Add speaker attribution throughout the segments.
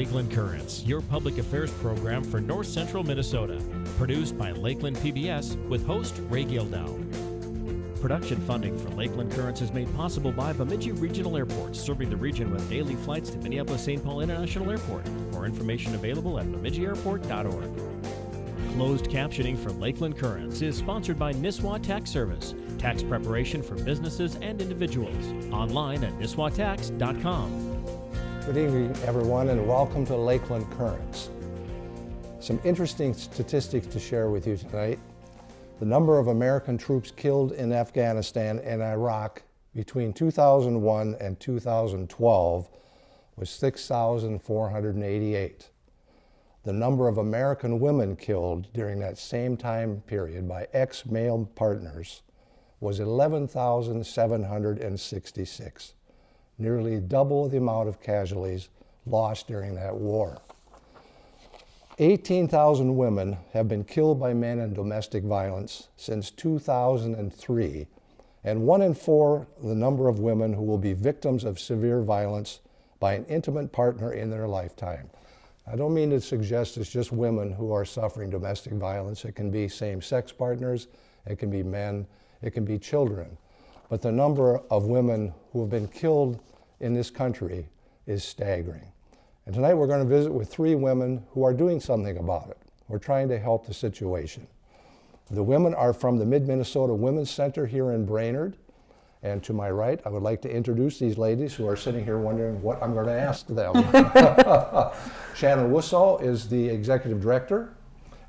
Speaker 1: Lakeland Currents, your public affairs program for North Central Minnesota. Produced by Lakeland PBS with host Ray Gildow. Production funding for Lakeland Currents is made possible by Bemidji Regional Airport, serving the region with daily flights to Minneapolis St. Paul International Airport. More information available at bemidjiairport.org. Closed captioning for Lakeland Currents is sponsored by Nisswa Tax Service, tax preparation for businesses and individuals. Online at nisswatax.com.
Speaker 2: Good evening, everyone, and welcome to Lakeland Currents. Some interesting statistics to share with you tonight. The number of American troops killed in Afghanistan and Iraq between 2001 and 2012 was 6,488. The number of American women killed during that same time period by ex-male partners was 11,766 nearly double the amount of casualties lost during that war. 18,000 women have been killed by men in domestic violence since 2003, and one in four the number of women who will be victims of severe violence by an intimate partner in their lifetime. I don't mean to suggest it's just women who are suffering domestic violence. It can be same-sex partners, it can be men, it can be children. But the number of women who have been killed in this country is staggering. And tonight we're going to visit with three women who are doing something about it. We're trying to help the situation. The women are from the Mid-Minnesota Women's Center here in Brainerd. And to my right, I would like to introduce these ladies who are sitting here wondering what I'm going to ask them. Shannon Wussow is the executive director.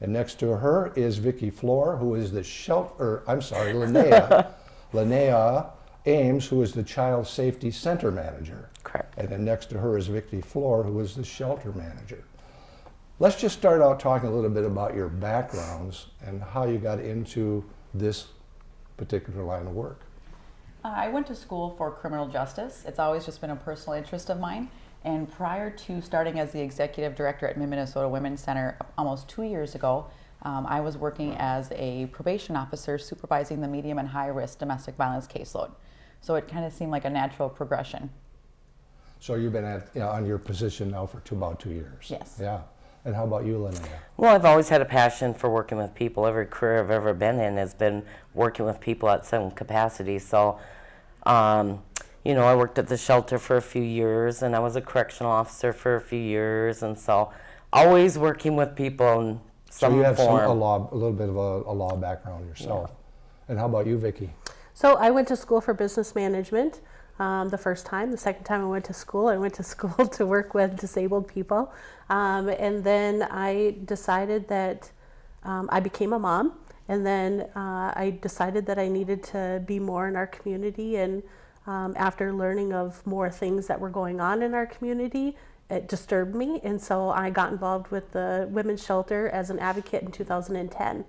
Speaker 2: And next to her is Vicki Floor, who is the shelter, I'm sorry, Linnea. Linnea Ames, who is the Child Safety Center Manager.
Speaker 3: Correct.
Speaker 2: And then next to her is Vicki Floor, who is the Shelter Manager. Let's just start out talking a little bit about your backgrounds and how you got into this particular line of work.
Speaker 4: Uh, I went to school for criminal justice. It's always just been a personal interest of mine. And prior to starting as the executive director at Mid-Minnesota Women's Center almost two years ago, um, I was working as a probation officer supervising the medium and high risk domestic violence caseload. So it kind of seemed like a natural progression.
Speaker 2: So you've been at, you know, on your position now for two, about two years?
Speaker 4: Yes.
Speaker 2: Yeah. And how about you, Linnea?
Speaker 3: Well, I've always had a passion for working with people. Every career I've ever been in has been working with people at some capacity. So, um, you know, I worked at the shelter for a few years, and I was a correctional officer for a few years, and so always working with people in some
Speaker 2: so you have
Speaker 3: form.
Speaker 2: some, a, law, a little bit of a, a law background yourself. Yeah. And how about you, Vicki?
Speaker 5: So I went to school for business management um, the first time. The second time I went to school, I went to school to work with disabled people. Um, and then I decided that um, I became a mom. And then uh, I decided that I needed to be more in our community. And um, after learning of more things that were going on in our community, it disturbed me. And so I got involved with the women's shelter as an advocate in 2010.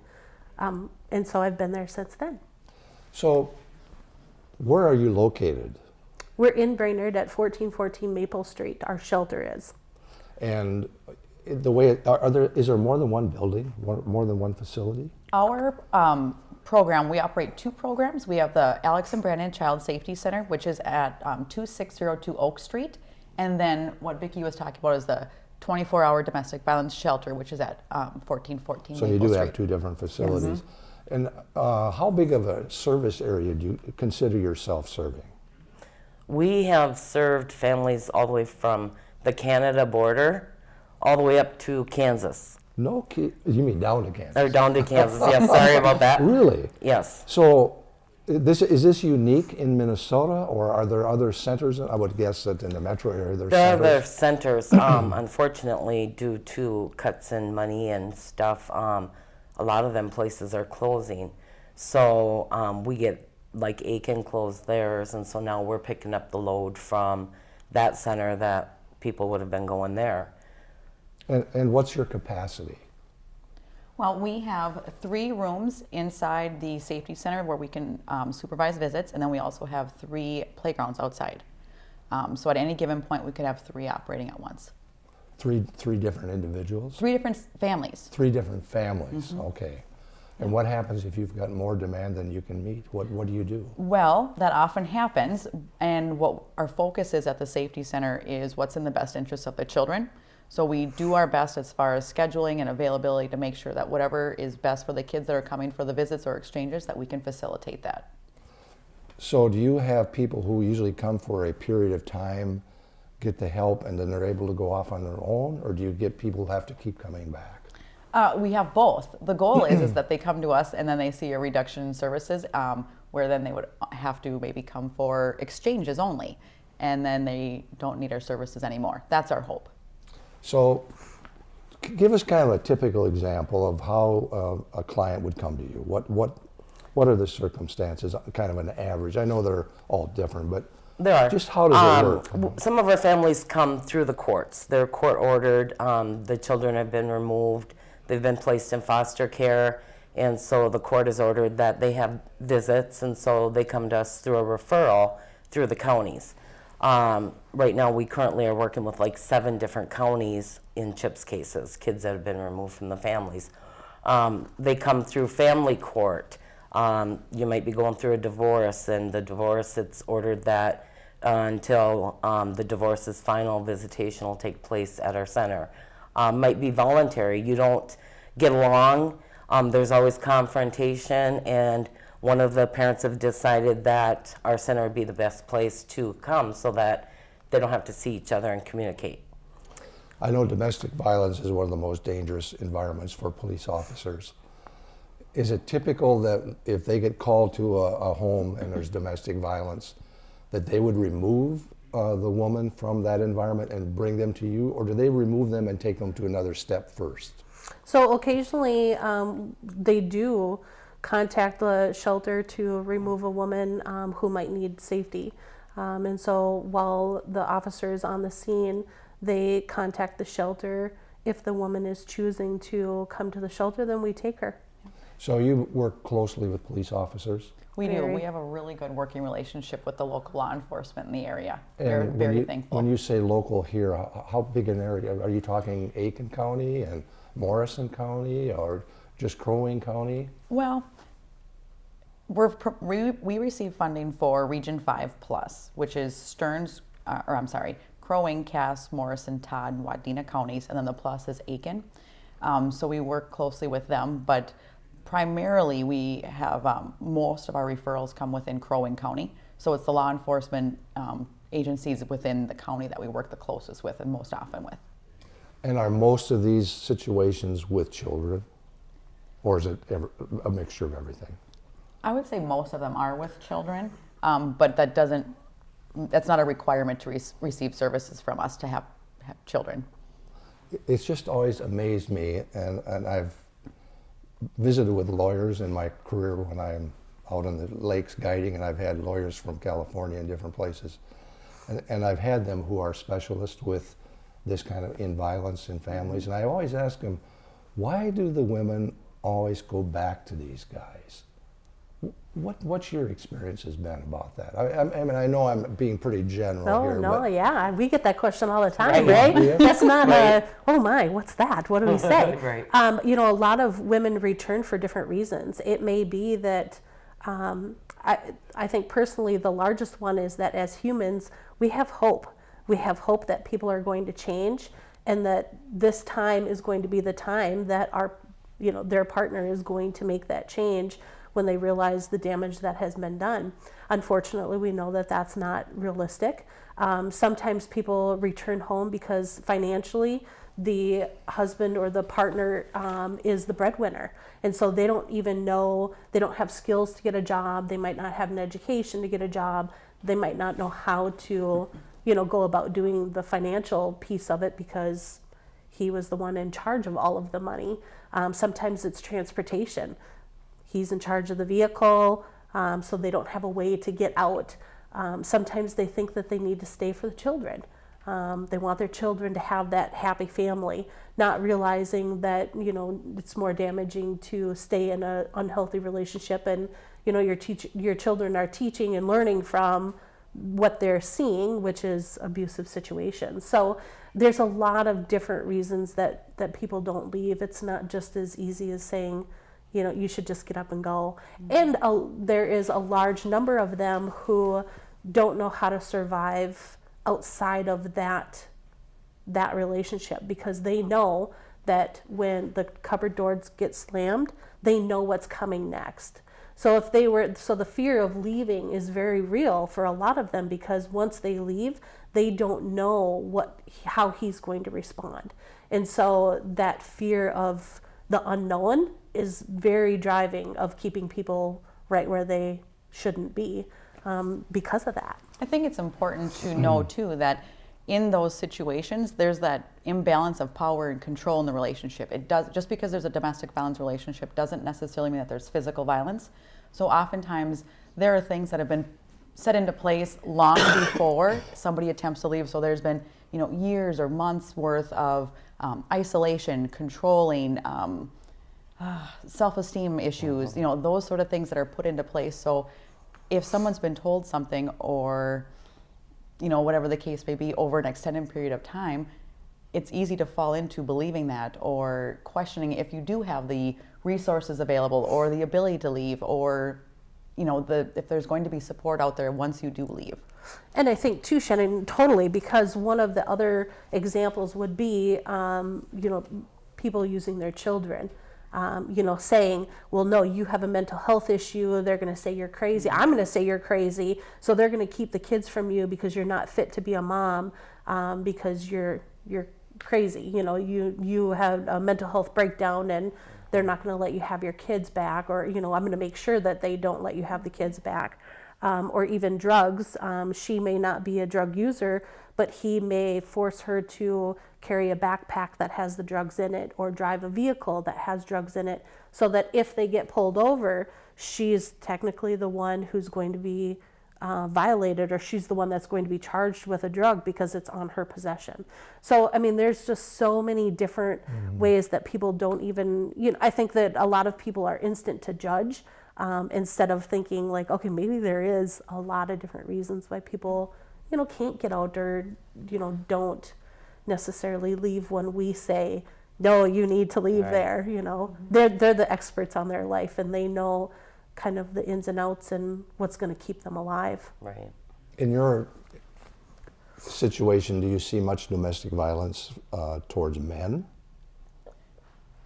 Speaker 5: Um, and so I've been there since then.
Speaker 2: So where are you located?
Speaker 5: We're in Brainerd at 1414 Maple Street. Our shelter is.
Speaker 2: And the way, are there, is there more than one building, more than one facility?
Speaker 4: Our um, program, we operate two programs. We have the Alex and Brandon Child Safety Center, which is at um, 2602 Oak Street. And then what Vicki was talking about is the 24-hour domestic violence shelter, which is at um, 1414
Speaker 2: So
Speaker 4: Maple
Speaker 2: you do
Speaker 4: Street.
Speaker 2: have two different facilities. Yes. And uh, how big of a service area do you consider yourself serving?
Speaker 3: We have served families all the way from the Canada border all the way up to Kansas.
Speaker 2: No, you mean down to Kansas?
Speaker 3: Or down to Kansas, yeah, sorry about that.
Speaker 2: Really?
Speaker 3: Yes.
Speaker 2: So this, is this unique in Minnesota or are there other centers? I would guess that in the metro area there's
Speaker 3: there
Speaker 2: centers.
Speaker 3: Are centers, um, unfortunately, due to cuts in money and stuff, um, a lot of them places are closing. So um, we get like Aitkin closed theirs, and so now we're picking up the load from that center that people would have been going there.
Speaker 2: And, and what's your capacity?
Speaker 4: Well, we have three rooms inside the safety center where we can um, supervise visits, and then we also have three playgrounds outside. Um, so at any given point, we could have three operating at once.
Speaker 2: Three, three different individuals?
Speaker 4: Three different families.
Speaker 2: Three different families, mm -hmm. okay. And what happens if you've got more demand than you can meet? What, what do you do?
Speaker 4: Well, that often happens. And what our focus is at the Safety Center is what's in the best interest of the children. So we do our best as far as scheduling and availability to make sure that whatever is best for the kids that are coming for the visits or exchanges, that we can facilitate that.
Speaker 2: So do you have people who usually come for a period of time, get the help, and then they're able to go off on their own? Or do you get people who have to keep coming back?
Speaker 4: Uh, we have both. The goal is is that they come to us and then they see a reduction in services, um, where then they would have to maybe come for exchanges only, and then they don't need our services anymore. That's our hope.
Speaker 2: So give us kind of a typical example of how uh, a client would come to you. What, what, what are the circumstances, kind of an average? I know they're all different, but
Speaker 3: There are.
Speaker 2: just how does it
Speaker 3: Um,
Speaker 2: work?
Speaker 3: Some of our families come through the courts. They're court ordered. Um, the children have been removed. They've been placed in foster care. And so the court has ordered that they have visits. And so they come to us through a referral through the counties. Um, right now, we currently are working with like seven different counties in CHIPS cases, kids that have been removed from the families. Um, they come through family court. Um, you might be going through a divorce, and the divorce, it's ordered that uh, until um, the divorce is final, visitation will take place at our center. Um, might be voluntary. You don't get along. Um, there's always confrontation, and one of the parents have decided that our center would be the best place to come so that they don't have to see each other and communicate.
Speaker 2: I know domestic violence is one of the most dangerous environments for police officers. Is it typical that if they get called to a, a home and there's domestic violence, that they would remove uh, the woman from that environment and bring them to you, or do they remove them and take them to another step first?
Speaker 5: So occasionally um, they do contact the shelter to remove a woman um, who might need safety. Um, and so while the officer is on the scene, they contact the shelter. If the woman is choosing to come to the shelter, then we take her.
Speaker 2: So you work closely with police officers?
Speaker 4: We do. We have a really good working relationship with the local law enforcement in the area. We're very
Speaker 2: you,
Speaker 4: thankful.
Speaker 2: When you say local here, how, how big an area? Are you talking Aitkin County and Morrison County or just Crow Wing County?
Speaker 4: Well, we're, we, we receive funding for Region 5 Plus, which is Stearns, uh, or I'm sorry, Crow Wing, Cass, Morrison, Todd, and Wadena counties, and then the plus is Aitkin. Um, so we work closely with them, but primarily we have um, most of our referrals come within Crow Wing County. So it's the law enforcement um, agencies within the county that we work the closest with and most often with.
Speaker 2: And are most of these situations with children? Or is it ever, a mixture of everything?
Speaker 4: I would say most of them are with children, um, but that doesn't, that's not a requirement to re- receive services from us to have, have children.
Speaker 2: It's just always amazed me, and, and I've visited with lawyers in my career when I'm out on the lakes guiding, and I've had lawyers from California and different places. And, and I've had them who are specialists with this kind of in violence in families, mm-hmm. and I always ask them, why do the women always go back to these guys? What, what's your experience has been about that? I, I, I mean, I know I'm being pretty general
Speaker 5: No,
Speaker 2: here,
Speaker 5: no,
Speaker 2: but
Speaker 5: yeah, we get that question all the time,
Speaker 3: Right.
Speaker 5: right?
Speaker 2: Yeah.
Speaker 5: That's not a, oh my, what's that? What do we say?
Speaker 3: Right.
Speaker 5: Um, you know, a lot of women return for different reasons. It may be that, um, I, I think personally, the largest one is that as humans, we have hope. We have hope that people are going to change and that this time is going to be the time that our, you know, their partner is going to make that change when they realize the damage that has been done. Unfortunately, we know that that's not realistic. Um, sometimes people return home because financially, the husband or the partner um, is the breadwinner. And so they don't even know, they don't have skills to get a job, they might not have an education to get a job, they might not know how to, you know, go about doing the financial piece of it because he was the one in charge of all of the money. Um, sometimes it's transportation he's in charge of the vehicle, um, so they don't have a way to get out. Um, sometimes they think that they need to stay for the children. Um, they want their children to have that happy family, not realizing that you know it's more damaging to stay in an unhealthy relationship, and you know your teach your children are teaching and learning from what they're seeing, which is abusive situations. So there's a lot of different reasons that that people don't leave. It's not just as easy as saying you know, you should just get up and go. Mm-hmm. And a, there is a large number of them who don't know how to survive outside of that that relationship because they know that when the cupboard doors get slammed, they know what's coming next. So if they were so the fear of leaving is very real for a lot of them because once they leave, they don't know what how he's going to respond. And so that fear of the unknown is very driving of keeping people right where they shouldn't be um, because of that.
Speaker 4: I think it's important to know too that in those situations there's that imbalance of power and control in the relationship. It does just because there's a domestic violence relationship doesn't necessarily mean that there's physical violence. So oftentimes there are things that have been set into place long before somebody attempts to leave. So there's been you know years or months worth of um, isolation, controlling. Um, uh, self-esteem issues, you know, those sort of things that are put into place. So if someone's been told something or you know whatever the case may be over an extended period of time it's easy to fall into believing that or questioning if you do have the resources available or the ability to leave or you know the if there's going to be support out there once you do leave
Speaker 5: And I think too, Shannon, totally, because one of the other examples would be, um, you know, people using their children. Um, you know, saying, well, no, you have a mental health issue. They're going to say you're crazy. I'm going to say you're crazy. So they're going to keep the kids from you because you're not fit to be a mom um, because you're you're crazy. You know, you you have a mental health breakdown and they're not going to let you have your kids back, or you know, I'm going to make sure that they don't let you have the kids back um, or even drugs. Um, she may not be a drug user, but he may force her to carry a backpack that has the drugs in it or drive a vehicle that has drugs in it so that if they get pulled over, she's technically the one who's going to be uh, violated or she's the one that's going to be charged with a drug because it's on her possession. So, I mean, there's just so many different ways that people don't even, you know, I think that a lot of people are instant to judge um, instead of thinking like, okay, maybe there is a lot of different reasons why people, you know, can't get out or, you know, don't necessarily leave when we say, no, you need to leave there. You know, they're they're the experts on their life and they know kind of the ins and outs and what's going to keep them alive.
Speaker 3: Right.
Speaker 2: In your situation, do you see much domestic violence uh, towards men?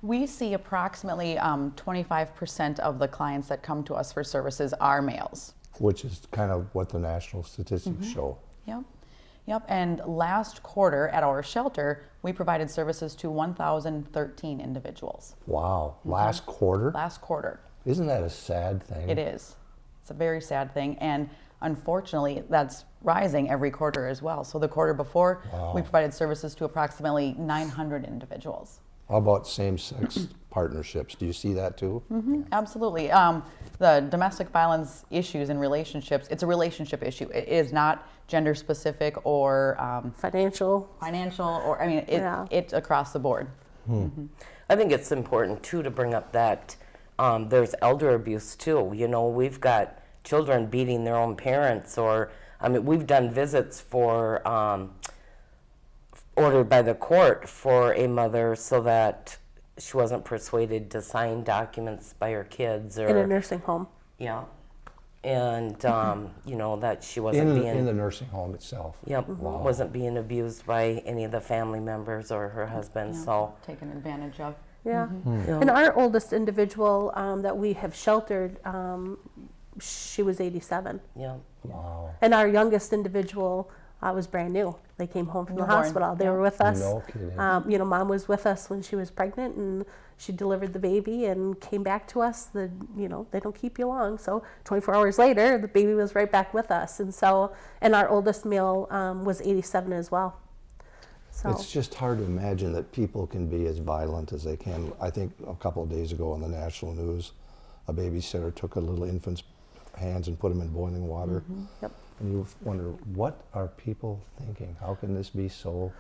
Speaker 4: we see approximately um, 25% of the clients that come to us for services are males
Speaker 2: Which is kind of what the national statistics show.
Speaker 4: Yep. Yep. And last quarter at our shelter, we provided services to 1,013 individuals.
Speaker 2: Wow. Last quarter?
Speaker 4: Last quarter.
Speaker 2: Isn't that a sad thing?
Speaker 4: It is. It's a very sad thing. And unfortunately, that's rising every quarter as well. So the quarter before, we provided services to approximately 900 individuals.
Speaker 2: How about same-sex partnerships? Do you see that too?
Speaker 4: Absolutely. Um, the domestic violence issues in relationships, it's a relationship issue. It is not gender specific or um,
Speaker 5: Financial.
Speaker 4: financial or, I mean, it,
Speaker 5: Yeah.
Speaker 4: it's across the board.
Speaker 3: I think it's important too to bring up that um, there's elder abuse too. You know, we've got children beating their own parents, or I mean, we've done visits for um, ordered by the court for a mother so that she wasn't persuaded to sign documents by her kids, or
Speaker 5: in a nursing home.
Speaker 3: yeah, and um, you know that she wasn't
Speaker 2: In,
Speaker 3: being
Speaker 2: in the nursing home itself?
Speaker 3: Yep, wasn't being abused by any of the family members or her husband. So,
Speaker 4: Taken advantage of.
Speaker 5: Yeah.
Speaker 3: Yeah.
Speaker 5: And our oldest individual um, that we have sheltered, um, she was 87.
Speaker 3: yeah,
Speaker 2: Wow.
Speaker 5: And our youngest individual uh, was brand new. They came home from the
Speaker 4: Newborn,
Speaker 5: hospital. They
Speaker 4: yeah.
Speaker 5: were with us.
Speaker 2: No kidding.
Speaker 5: Um, you know, mom was with us when she was pregnant, and she delivered the baby and came back to us. The you know they don't keep you long, so 24 hours later, the baby was right back with us. And so, and our oldest male um, was 87 as well. So
Speaker 2: It's just hard to imagine that people can be as violent as they can. I think a couple of days ago on the national news, a babysitter took a little infant's hands and put them in boiling water. Mm-hmm.
Speaker 5: Yep.
Speaker 2: And you wonder, what are people thinking? How can this be so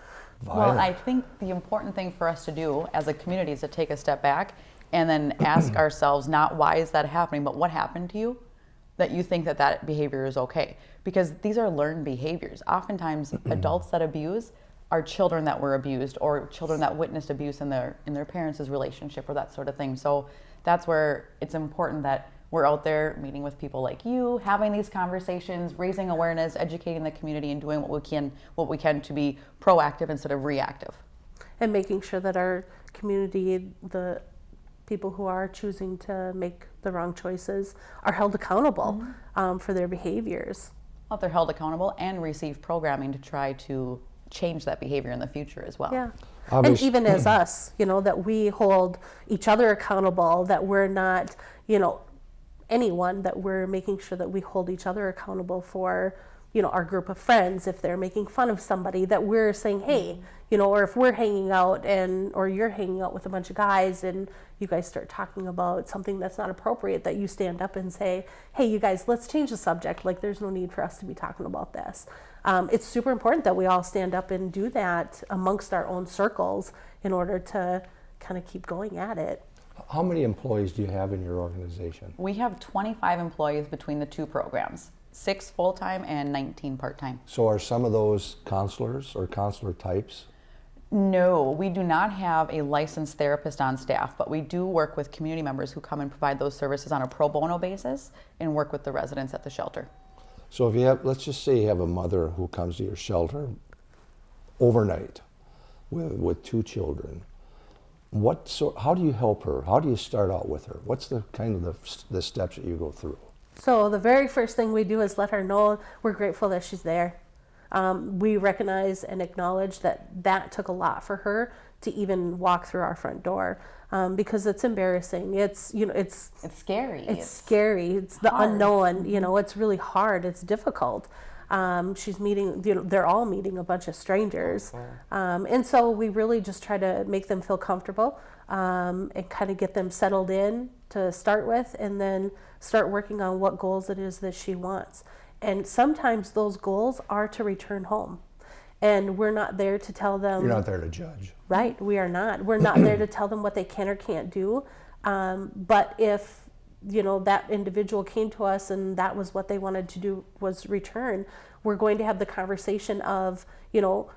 Speaker 2: violent? Well.
Speaker 4: I think the important thing for us to do as a community is to take a step back and then ask ourselves not why is that happening, but what happened to you that you think that that behavior is okay. Because these are learned behaviors. Oftentimes, adults that abuse are children that were abused or children that witnessed abuse in their in their parents' relationship or that sort of thing. So that's where it's important that we're out there meeting with people like you, having these conversations, raising awareness, educating the community, and doing what we can what we can to be proactive instead of reactive.
Speaker 5: and making sure that our community, the people who are choosing to make the wrong choices, are held accountable um, for their behaviors.
Speaker 4: Well, they're held accountable and receive programming to try to change that behavior in the future as well.
Speaker 5: Yeah.
Speaker 2: Obvious-
Speaker 5: And even as us, you know, that we hold each other accountable, that we're not, you know, anyone, that we're making sure that we hold each other accountable for, you know, our group of friends. If they're making fun of somebody, that we're saying, hey, mm-hmm. you know, or if we're hanging out and, or you're hanging out with a bunch of guys and you guys start talking about something that's not appropriate, that you stand up and say, hey, you guys, let's change the subject. Like, there's no need for us to be talking about this. Um, it's super important that we all stand up and do that amongst our own circles in order to kind of keep going at it.
Speaker 2: How many employees do you have in your organization?
Speaker 4: We have 25 employees between the two programs, six full time and 19 part time.
Speaker 2: So are some of those counselors or counselor types?
Speaker 4: No, we do not have a licensed therapist on staff, but we do work with community members who come and provide those services on a pro bono basis and work with the residents at the shelter.
Speaker 2: So if you have, let's just say you have a mother who comes to your shelter overnight with, with two children. What so, how do you help her? How do you start out with her? What's the kind of the, the steps that you go through?
Speaker 5: So the very first thing we do is let her know we're grateful that she's there. Um, we recognize and acknowledge that that took a lot for her to even walk through our front door um, because it's embarrassing. It's you know it's
Speaker 4: It's scary.
Speaker 5: it's scary. It's the
Speaker 4: hard.
Speaker 5: unknown. You know, it's really hard. It's difficult. Um, she's meeting. You know, they're all meeting a bunch of strangers, um, and so we really just try to make them feel comfortable um, and kind of get them settled in to start with, and then start working on what goals it is that she wants. And sometimes those goals are to return home, and we're not there to tell them.
Speaker 2: You're not there to judge.
Speaker 5: Right, we are not. We're not there to tell them what they can or can't do. Um, but if you know that individual came to us and that was what they wanted to do was return, we're going to have the conversation of you know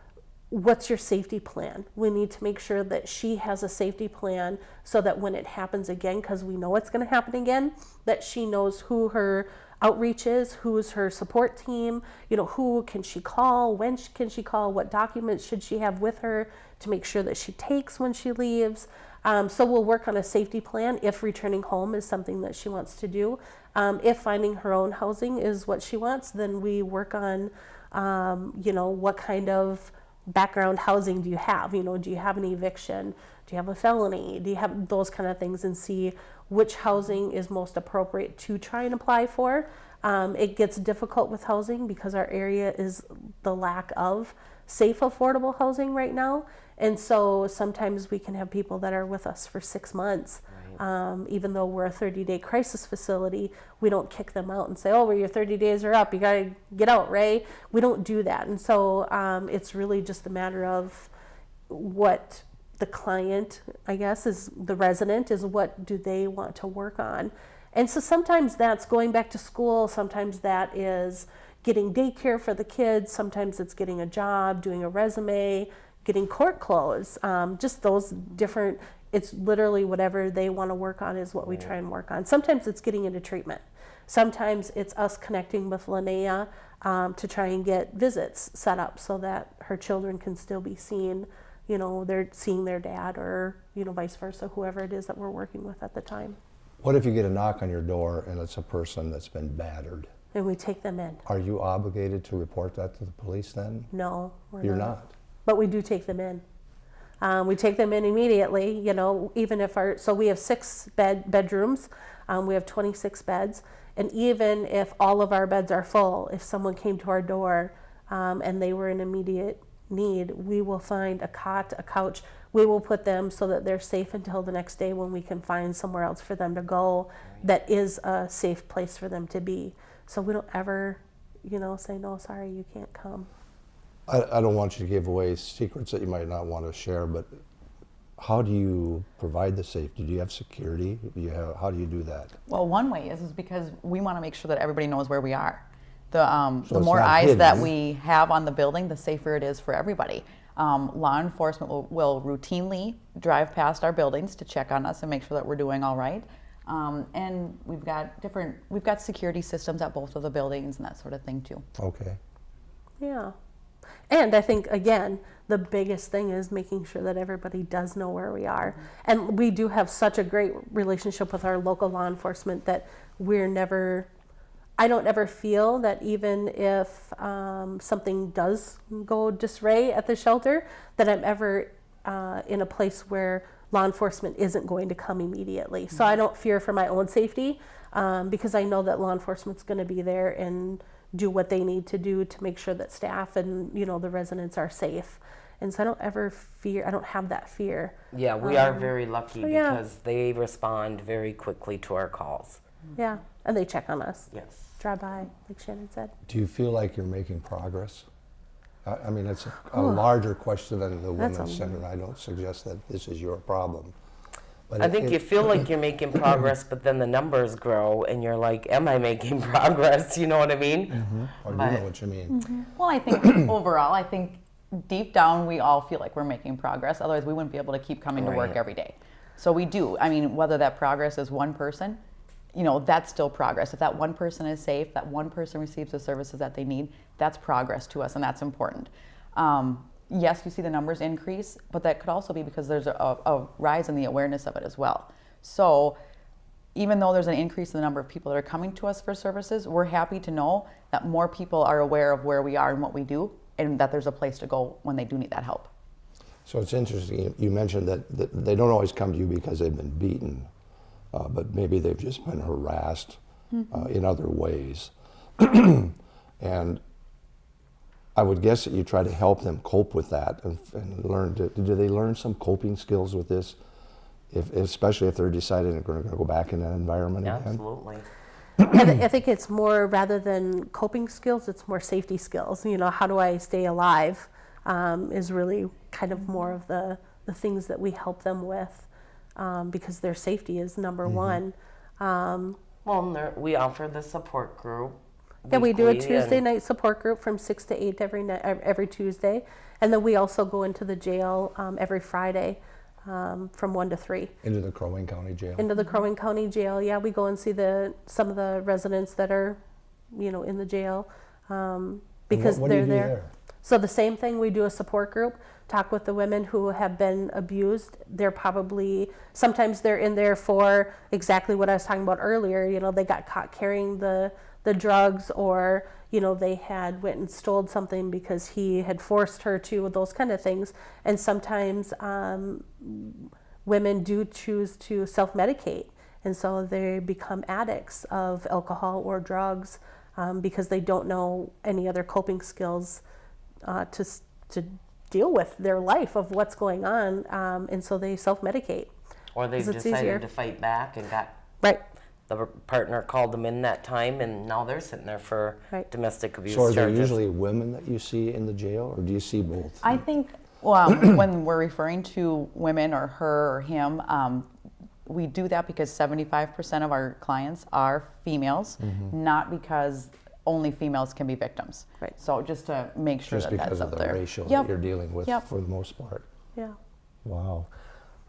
Speaker 5: what's your safety plan? We need to make sure that she has a safety plan so that when it happens again, because we know it's going to happen again, that she knows who her outreach is, who's her support team, you know, who can she call, when can she call, what documents should she have with her to make sure that she takes when she leaves. Um, so we'll work on a safety plan if returning home is something that she wants to do. Um, if finding her own housing is what she wants, then we work on, um, you know, what kind of background housing do you have? You know, do you have an eviction? Do you have a felony? Do you have those kind of things and see which housing is most appropriate to try and apply for? Um, it gets difficult with housing because our area is the lack of safe, affordable housing right now. And so sometimes we can have people that are with us for six months. Um, even though we're a 30 day crisis facility, we don't kick them out and say, oh, well, your 30 days are up. You got to get out, Ray. We don't do that. And so um, it's really just a matter of what the client, I guess, is the resident, is what do they want to work on. And so sometimes that's going back to school, sometimes that is getting daycare for the kids, sometimes it's getting a job, doing a resume, getting court clothes, um, just those different, it's literally whatever they want to work on is what we try and work on. Sometimes it's getting into treatment. Sometimes it's us connecting with Linnea um, to try and get visits set up so that her children can still be seen. You know, they're seeing their dad or, you know, vice versa, whoever it is that we're working with at the time.
Speaker 2: What if you get a knock on your door and it's a person that's been battered?
Speaker 5: And we take them in.
Speaker 2: Are you obligated to report that to the police then?
Speaker 5: No, we're
Speaker 2: You're not.
Speaker 5: but we do take them in. Um, we take them in immediately, you know, even if our, so we have six bed, bedrooms, um, we have 26 beds, and even if all of our beds are full, if someone came to our door um, and they were in immediate need, we will find a cot, a couch, we will put them so that they're safe until the next day when we can find somewhere else for them to go that is a safe place for them to be. So we don't ever, you know, say, no, sorry, you can't come.
Speaker 2: I, I don't want you to give away secrets that you might not want to share, but how do you provide the safety? Do you have security? Do you have, how do you do that?
Speaker 4: Well, one way is, is because we want to make sure that everybody knows where we are. The, um,
Speaker 2: So
Speaker 4: the more
Speaker 2: not
Speaker 4: eyes that we have on the building, the safer it is for everybody. Um, law enforcement will, will routinely drive past our buildings to check on us and make sure that we're doing all right. Um, and we've got different, we've got security systems at both of the buildings and that sort of thing too.
Speaker 2: Okay.
Speaker 5: Yeah. And I think, again, the biggest thing is making sure that everybody does know where we are. And we do have such a great relationship with our local law enforcement that we're never, I don't ever feel that even if um, something does go disarray at the shelter, that I'm ever uh, in a place where law enforcement isn't going to come immediately. So I don't fear for my own safety um, because I know that law enforcement's going to be there and do what they need to do to make sure that staff and you know the residents are safe. And so I don't ever fear. I don't have that fear.
Speaker 3: Yeah, we are very lucky
Speaker 5: Um, yeah.
Speaker 3: because they respond very quickly to our calls.
Speaker 5: Yeah, and they check on us.
Speaker 3: Yes.
Speaker 5: Drive by, like Shannon said.
Speaker 2: Do you feel like you're making progress? I, I mean, it's a, a larger question than the
Speaker 5: That's a
Speaker 2: Women's Center. I don't suggest that this is your problem. But
Speaker 3: I
Speaker 2: it-
Speaker 3: think
Speaker 2: it-
Speaker 3: you feel like you're making progress, but then the numbers grow and you're like, am I making progress? You know what I mean?
Speaker 2: Or do
Speaker 3: but-
Speaker 2: know what you mean?
Speaker 5: Mm-hmm.
Speaker 4: Well, I think overall, I think deep down we all feel like we're making progress. Otherwise, we wouldn't be able to keep coming to work
Speaker 3: Right.
Speaker 4: every day. So we do. I mean, whether that progress is one person, you know, that's still progress. If that one person is safe, that one person receives the services that they need, that's progress to us, and that's important. Um, yes, you see the numbers increase, but that could also be because there's a, a rise in the awareness of it as well. So even though there's an increase in the number of people that are coming to us for services, we're happy to know that more people are aware of where we are and what we do, and that there's a place to go when they do need that help.
Speaker 2: So it's interesting, you- mentioned that, that they don't always come to you because they've been beaten, uh, but maybe they've just been harassed uh, in other ways. and I would guess that you try to help them cope with that and, and learn to, do they learn some coping skills with this? If, especially if they're deciding they're going to go back in that environment again?
Speaker 3: Absolutely.
Speaker 5: I, th- I think it's more rather than coping skills, it's more safety skills. You know, how do I stay alive um, is really kind of more of the, the things that we help them with um, because their safety is number one. Um,
Speaker 3: Well, we offer the support group.
Speaker 5: yeah, we do a Tuesday
Speaker 3: and-
Speaker 5: night support group from six to eight every night, every Tuesday, and then we also go into the jail um, every Friday um, from one to three.
Speaker 2: Into the Crow Wing County Jail?
Speaker 5: into the Crow Wing County Jail. Yeah, we go and see the some of the residents that are, you know, in the jail um,
Speaker 2: And what-
Speaker 5: because
Speaker 2: what do you
Speaker 5: they're
Speaker 2: do
Speaker 5: there.
Speaker 2: there?
Speaker 5: So the same thing. We do a support group. Talk with the women who have been abused. They're probably sometimes they're in there for exactly what I was talking about earlier. You know, they got caught carrying the the drugs, or you know, they had went and stole something because he had forced her to. Those kind of things. And sometimes um, women do choose to self medicate, and so they become addicts of alcohol or drugs um, because they don't know any other coping skills uh, to, to deal with their life of what's going on, um, and so they self medicate.
Speaker 3: Or they've
Speaker 5: 'Cause it's
Speaker 3: decided
Speaker 5: easier.
Speaker 3: to fight back and got
Speaker 5: Right.
Speaker 3: the partner called them in that time, and now they're sitting there for
Speaker 5: Right.
Speaker 3: domestic abuse
Speaker 2: So are there usually women that you see in the jail, or do you see both?
Speaker 4: I think well, when we're referring to women or her or him, um, we do that because 75% of our clients are females,
Speaker 2: Mm-hmm.
Speaker 4: not because only females can be victims.
Speaker 5: Right.
Speaker 4: So just to make sure
Speaker 2: Just
Speaker 4: that
Speaker 2: because
Speaker 4: that's
Speaker 2: of
Speaker 4: up
Speaker 2: the
Speaker 4: there.
Speaker 2: ratio
Speaker 4: Yep.
Speaker 2: that you're dealing with
Speaker 4: Yep.
Speaker 2: for the most part.
Speaker 5: Yeah.
Speaker 2: Wow.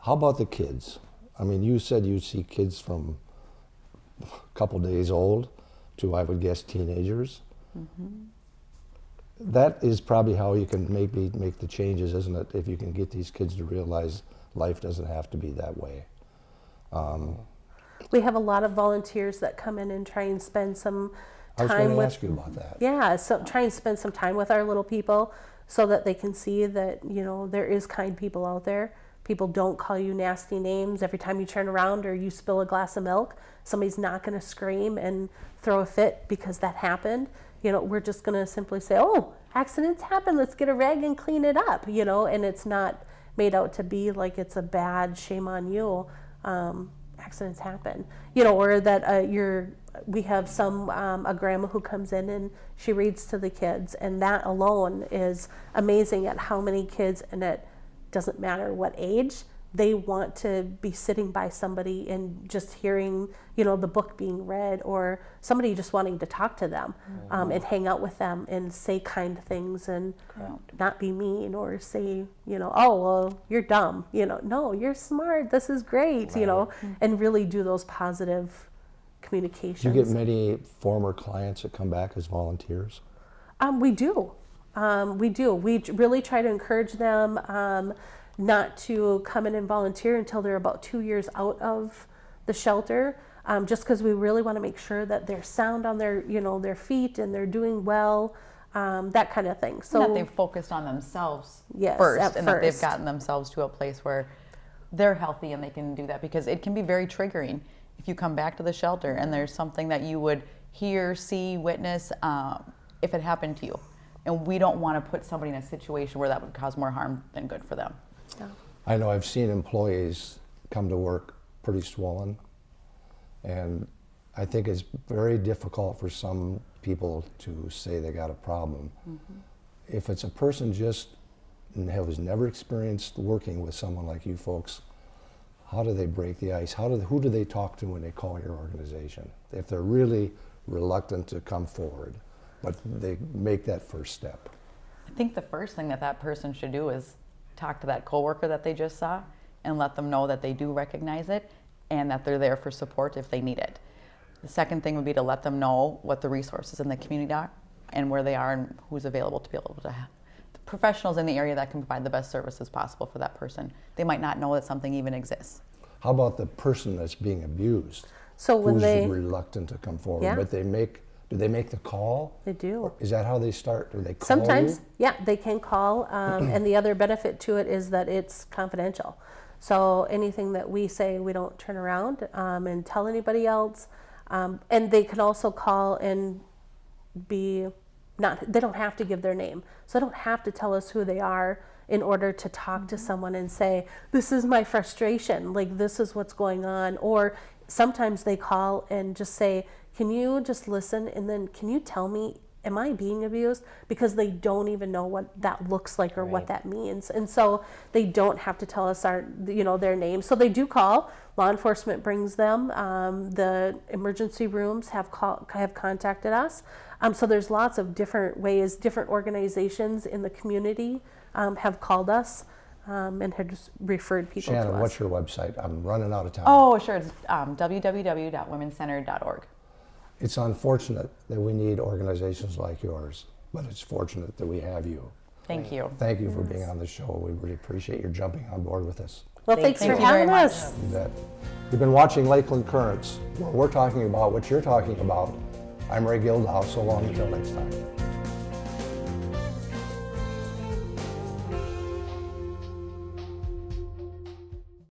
Speaker 2: How about the kids? I mean, you said you see kids from a couple days old to, I would guess, teenagers.
Speaker 4: Mm-hmm.
Speaker 2: That is probably how you can maybe make the changes, isn't it? If you can get these kids to realize life doesn't have to be that way.
Speaker 5: We have a lot of volunteers that come in and try and spend some
Speaker 2: I was going to
Speaker 5: with
Speaker 2: ask you about that.
Speaker 5: Yeah, so try and spend some time with our little people so that they can see that, you know, there is kind people out there. People don't call you nasty names every time you turn around or you spill a glass of milk. Somebody's not going to scream and throw a fit because that happened. You know, we're just going to simply say, "Oh, accidents happen. Let's get a rag and clean it up." You know, and it's not made out to be like it's a bad shame on you. Um, accidents happen. You know, or that uh, you're. We have some um, a grandma who comes in and she reads to the kids, and that alone is amazing at how many kids, and it doesn't matter what age, they want to be sitting by somebody and just hearing, you know, the book being read or somebody just wanting to talk to them um, and hang out with them and say kind things and not be mean or say, you know, oh, well, you're dumb. You know, no, you're smart. This is great, you know, and really do those positive communications.
Speaker 2: Do you get many former clients that come back as volunteers?
Speaker 5: Um, we do. Um, we do. We really try to encourage them um, not to come in and volunteer until they're about two years out of the shelter, um, just because we really want to make sure that they're sound on their, you know, their feet and they're doing well, um, that kind of thing. So
Speaker 4: that they've focused on themselves
Speaker 5: Yes,
Speaker 4: first
Speaker 5: at
Speaker 4: and that they've gotten themselves to a place where they're healthy and they can do that because it can be very triggering if you come back to the shelter and there's something that you would hear, see, witness um, if it happened to you. And we don't want to put somebody in a situation where that would cause more harm than good for them.
Speaker 2: I know I've seen employees come to work pretty swollen, and I think it's very difficult for some people to say they got a problem. If it's a person just n- has never experienced working with someone like you folks, how do they break the ice? How do they, who do they talk to when they call your organization? If they're really reluctant to come forward, but they make that first step.
Speaker 4: I think the first thing that that person should do is talk to that coworker that they just saw and let them know that they do recognize it and that they're there for support if they need it. The second thing would be to let them know what the resources in the community are and where they are and who's available to be able to professionals in the area that can provide the best services possible for that person. They might not know that something even exists.
Speaker 2: How about the person that's being abused?
Speaker 5: So when
Speaker 2: who's
Speaker 5: they-
Speaker 2: reluctant to come forward,
Speaker 5: Yeah.
Speaker 2: but they make. Do they make the call?
Speaker 5: They do.
Speaker 2: Is that how they start? Do they call
Speaker 5: Sometimes,
Speaker 2: you?
Speaker 5: yeah, they can call, um, and the other benefit to it is that it's confidential. So anything that we say, we don't turn around um, and tell anybody else. Um, and they can also call and be not. They don't have to give their name, so they don't have to tell us who they are in order to talk to mm-hmm. someone and say, "This is my frustration. Like this is what's going on." Or sometimes they call and just say, "Can you just listen and then can you tell me am I being abused? Because they don't even know what that looks like or what that means. And so they don't have to tell us our, you know, their name. So they do call. Law enforcement brings them. Um, the emergency rooms have call, have contacted us. Um, so there's lots of different ways. Different organizations in the community um, have called us um, and have referred people
Speaker 2: Shannon,
Speaker 5: to us.
Speaker 2: what's your website? I'm running out of time.
Speaker 4: Oh, sure. It's um, www.womencentered.org.
Speaker 2: It's unfortunate that we need organizations like yours, but it's fortunate that we have you.
Speaker 4: Thank you.
Speaker 2: Thank you for being on the show. We really appreciate your jumping on board with us.
Speaker 5: well,
Speaker 3: Thank
Speaker 5: thanks
Speaker 4: you.
Speaker 5: for
Speaker 4: Thank you very
Speaker 5: having
Speaker 4: much.
Speaker 5: us.
Speaker 2: You You've been watching Lakeland Currents, where we're talking about what you're talking about. I'm Ray Gildow. So long until next time.